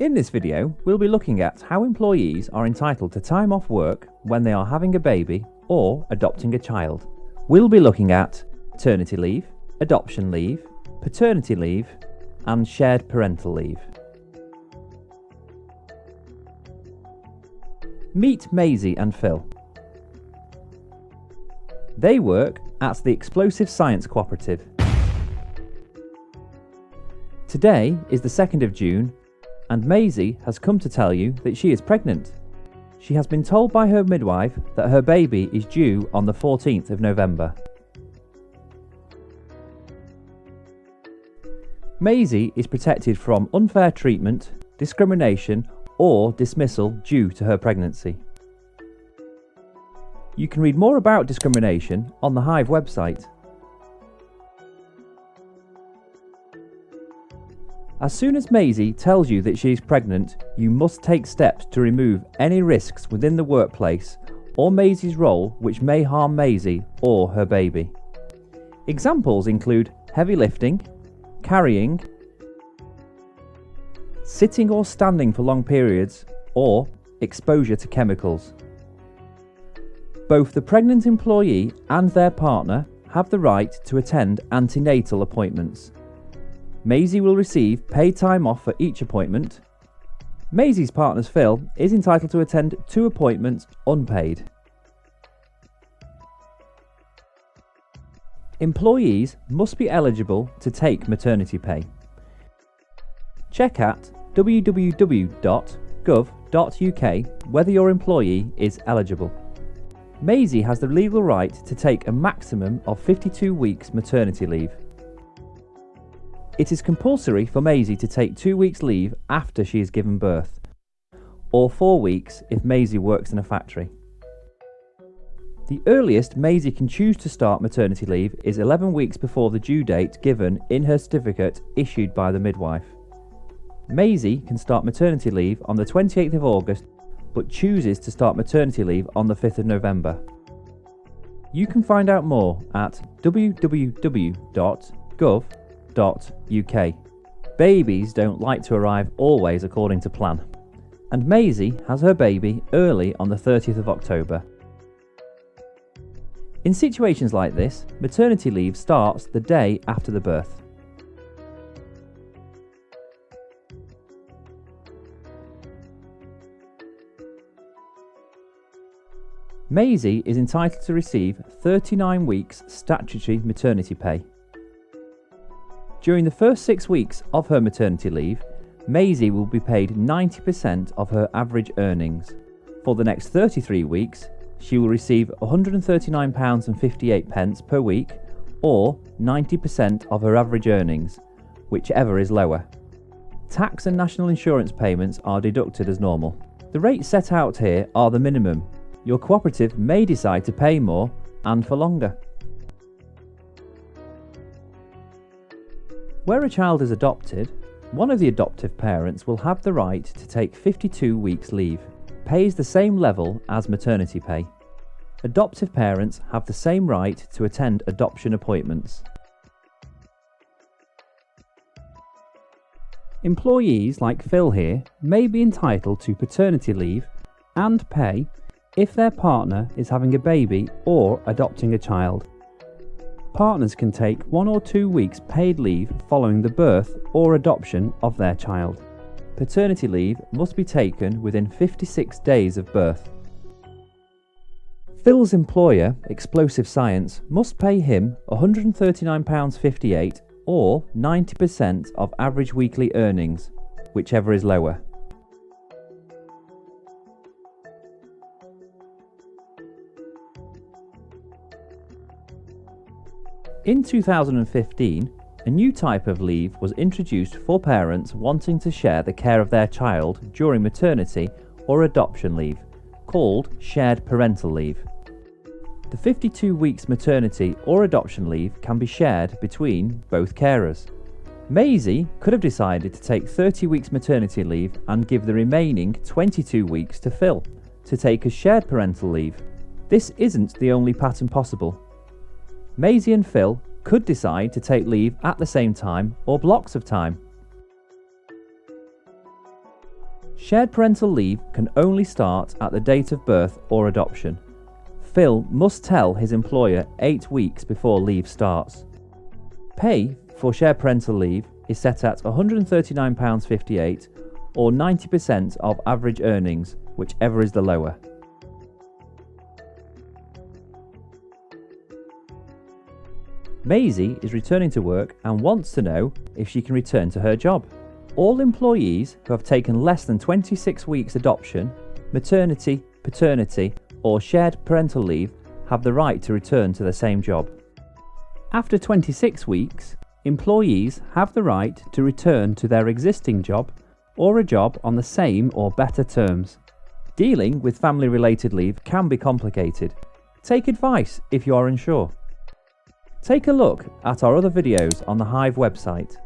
In this video, we'll be looking at how employees are entitled to time off work when they are having a baby or adopting a child. We'll be looking at maternity leave, adoption leave, paternity leave, and shared parental leave. Meet Maisie and Phil. They work at the Explosive Science Cooperative. Today is the 2nd of June and Maisie has come to tell you that she is pregnant. She has been told by her midwife that her baby is due on the 14th of November. Maisie is protected from unfair treatment, discrimination, or dismissal due to her pregnancy. You can read more about discrimination on the Hive website. As soon as Maisie tells you that she is pregnant, you must take steps to remove any risks within the workplace or Maisie's role which may harm Maisie or her baby. Examples include heavy lifting, carrying, sitting or standing for long periods, or exposure to chemicals. Both the pregnant employee and their partner have the right to attend antenatal appointments. Maisie will receive paid time off for each appointment. Maisie's partner Phil is entitled to attend two appointments unpaid. Employees must be eligible to take maternity pay. Check at www.gov.uk whether your employee is eligible. Maisie has the legal right to take a maximum of 52 weeks maternity leave. It is compulsory for Maisie to take two weeks leave after she has given birth, or four weeks if Maisie works in a factory. The earliest Maisie can choose to start maternity leave is 11 weeks before the due date given in her certificate issued by the midwife. Maisie can start maternity leave on the 28th of August but chooses to start maternity leave on the 5th of November. You can find out more at www.gov UK. Babies don't like to arrive always according to plan. And Maisie has her baby early on the 30th of October. In situations like this, maternity leave starts the day after the birth. Maisie is entitled to receive 39 weeks statutory maternity pay. During the first six weeks of her maternity leave, Maisie will be paid 90% of her average earnings. For the next 33 weeks, she will receive £139.58 per week or 90% of her average earnings, whichever is lower. Tax and national insurance payments are deducted as normal. The rates set out here are the minimum. Your cooperative may decide to pay more and for longer. Where a child is adopted, one of the adoptive parents will have the right to take 52 weeks leave, pays the same level as maternity pay. Adoptive parents have the same right to attend adoption appointments. Employees like Phil here may be entitled to paternity leave and pay if their partner is having a baby or adopting a child. Partners can take one or two weeks paid leave following the birth or adoption of their child. Paternity leave must be taken within 56 days of birth. Phil's employer, Explosive Science, must pay him £139.58 or 90% of average weekly earnings, whichever is lower. In 2015, a new type of leave was introduced for parents wanting to share the care of their child during maternity or adoption leave, called shared parental leave. The 52 weeks maternity or adoption leave can be shared between both carers. Maisie could have decided to take 30 weeks maternity leave and give the remaining 22 weeks to Phil to take a shared parental leave. This isn't the only pattern possible. Maisie and Phil could decide to take leave at the same time or blocks of time. Shared parental leave can only start at the date of birth or adoption. Phil must tell his employer eight weeks before leave starts. Pay for shared parental leave is set at £139.58 or 90% of average earnings, whichever is the lower. Maisie is returning to work and wants to know if she can return to her job. All employees who have taken less than 26 weeks adoption, maternity, paternity, or shared parental leave have the right to return to the same job. After 26 weeks, employees have the right to return to their existing job or a job on the same or better terms. Dealing with family related leave can be complicated. Take advice if you are unsure. Take a look at our other videos on the Hive website